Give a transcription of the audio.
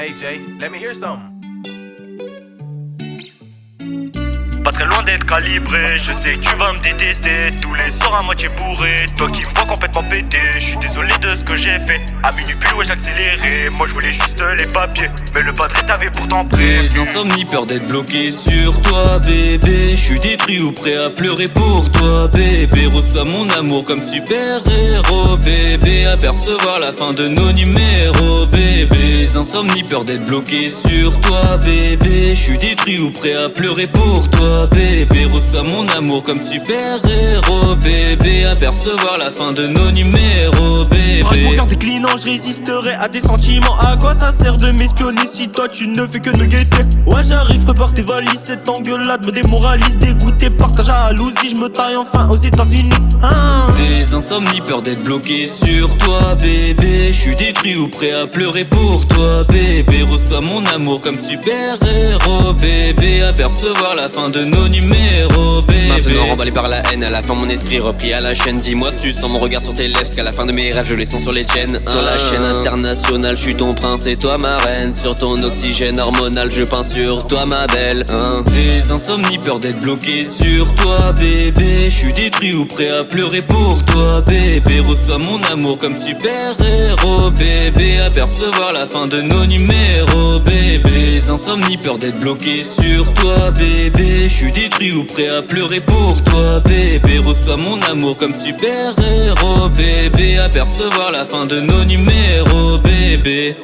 Hey Jay, let me hear something. Pas très loin d'être calibré, je sais que tu vas me détester. Tous les soirs à moitié bourré, toi qui me vois complètement pété Je suis désolé de ce que j'ai fait, à minuit plus ouais j'accélérais Moi je voulais juste les papiers, mais le padré t'avait pourtant pris. Des insomnies, peur d'être bloqué sur toi bébé. Je suis détruit ou prêt à pleurer pour toi bébé. Reçois mon amour comme super héros bébé. Apercevoir la fin de nos numéros bébé Des insomnies, peur d'être bloqué sur toi bébé. Je suis détruit ou prêt à pleurer pour toi bébé. Reçois mon amour comme super héros bébé. Apercevoir la fin de nos numéros je résisterai à tes sentiments. À quoi ça sert de m'espionner si toi tu ne fais que me guetter? Ouais j'arrive prépare tes valises Cette engueulade me démoralise. Dégoûté par ta jalousie Je me taille enfin aux états unis hein. Des insomnies peur d'être bloqué sur toi bébé. Je suis détruit ou prêt à pleurer pour toi bébé Reçois mon amour comme super héros bébé. Apercevoir la fin de nos numéros bébé. Maintenant remballé par la haine, à la fin mon esprit repris à la chaîne. Dis-moi tu sens mon regard sur tes lèvres, qu'à la fin de mes rêves je les sens sur les tiennes. Sur la chaîne internationale, je suis ton prince et toi ma reine. Sur ton oxygène hormonal, je peins sur toi ma belle. Hein. Des insomnies, peur d'être bloqué sur toi bébé. Je suis détruit ou prêt à pleurer pour toi bébé. Reçois mon amour comme super héros bébé. Apercevoir la fin de nos numéros bébé. Des insomnies, peur d'être bloqué sur toi bébé. Je suis détruit ou prêt à pleurer pour toi bébé. Reçois mon amour comme super héros bébé. Apercevoir la fin de nos numéros bébé